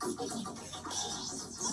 ごめんなさい。